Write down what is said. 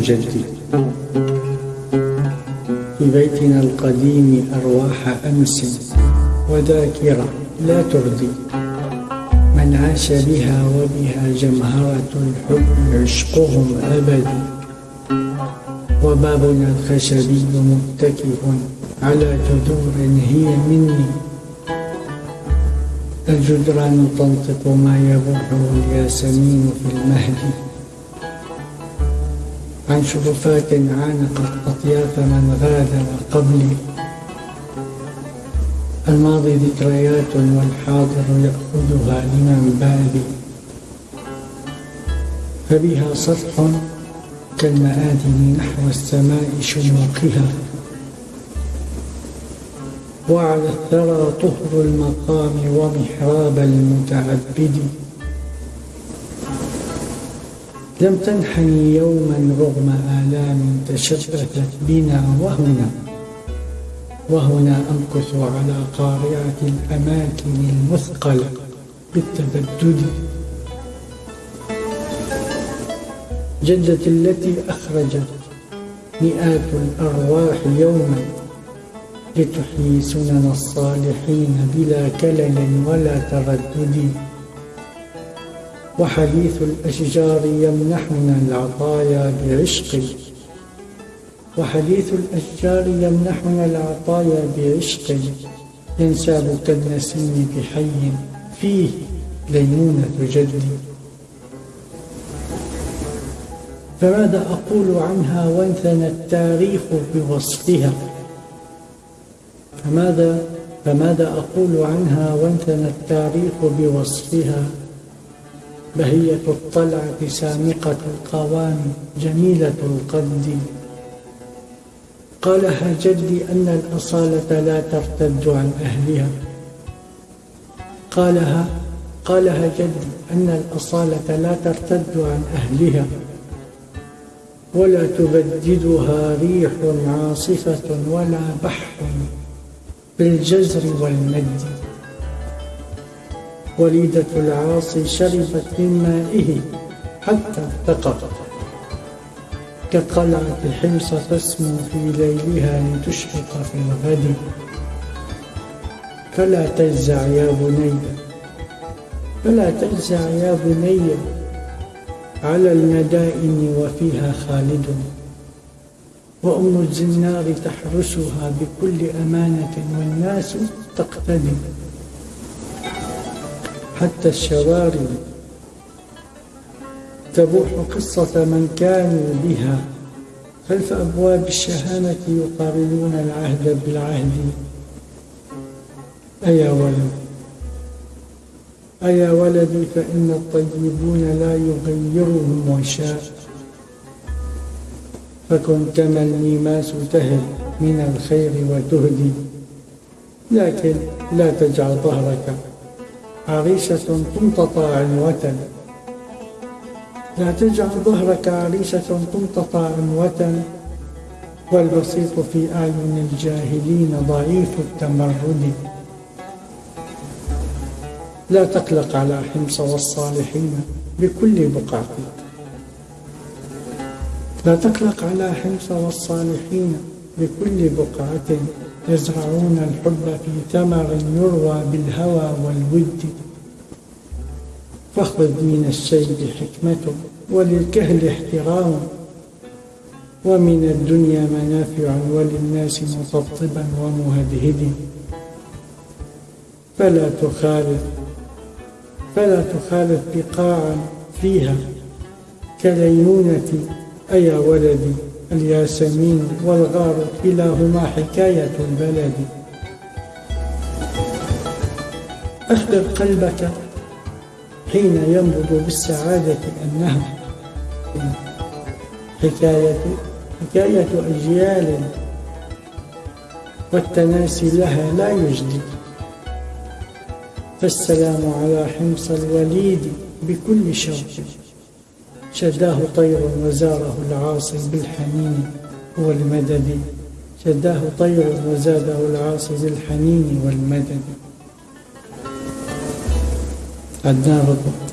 تجدد في بيتنا القديم أرواح أمس وذاكرة لا تردي من عاش بها وبها جمهرة الحب عشقهم أبدي. وبابنا الخشبي متكئ على جذور هي مني. الجدران تنطق ما يبوحه الياسمين في المهد عن شرفات عانقت أطياف من غادر قبلي. الماضي ذكريات والحاضر يأخذها لمن بادي فبها سطح كالمآذن نحو السماء شموقها وعلى الثرى طهر المقام ومحراب المتعبد. لم تنحني يوما رغم آلام تشبثت بنا وهنا. وهنا أمكث على قارعة الأماكن المثقلة بالتبدد. جدتي التي أخرجت مئات الأرواح يوما لتحيي سنن الصالحين بلا كلل ولا تردد. وحديث الأشجار يمنحنا العطايا بعشق. وحديث الأشجار يمنحنا العطايا بعشق. ينساب كالنسيم بحي فيه ليمونة جدي فماذا أقول عنها وانثنى التاريخ بوصفها؟ فماذا فماذا أقول عنها وانثنى التاريخ بوصفها؟ بهية الطلعة سامقة القوام جميلة القد قالها جدي أن الأصالة لا ترتد عن أهلها. قالها قالها جدي أن الأصالة لا ترتد عن أهلها. ولا تبددها ريح عاصفة ولا بحر بالجزر والمد. وليدة العاصي شربت من مائه حتى ارتقت كقلعة حمص تسمو في ليلها لتشرق في الغد. فلا تجزع يا بني فلا تجزع يا بني على المدائن وفيها خالد. وأم الزنار تحرسها بكل أمانة والناس تقتدي. حتى الشوارع تبوح قصة من كانوا بها. خلف أبواب الشهامة يقارنون العهد بالعهد؟ أيا ولد. أيا ولدي فإن الطيبون لا يغيرهم وشاء. فكن كما الميماس تهل من الخير وتهدي. لكن لا تجعل ظهرك عريشة تمتطى عنوة. لا تجعل ظهرك عريشة تمتطى عنوة. والبسيط في أعين الجاهلين ضعيف التمرد. لا تقلق على حمص والصالحين بكل بقعة. لا تقلق على حمص والصالحين بكل بقعة. يزرعون الحب في ثمر يروى بالهوى والود. فاخذ من الشيب حكمة وللكهل احترام. ومن الدنيا منافع وللناس مطبطبا ومهدهد. فلا تخالف فلا تخالف بقاعا فيها كلينونة أيا ولدي. الياسمين والغار كلاهما حكاية البلد. أخبر قلبك حين ينبض بالسعادة أنها حكاية حكاية أجيال والتناسي لها لا يجدي. فالسلام على حمص الوليد بكل شوق. شداه طير وزاره العاصي بالحنين والمدد. شداه طير وزاده العاصي بالحنين والمدد. عدنان ربك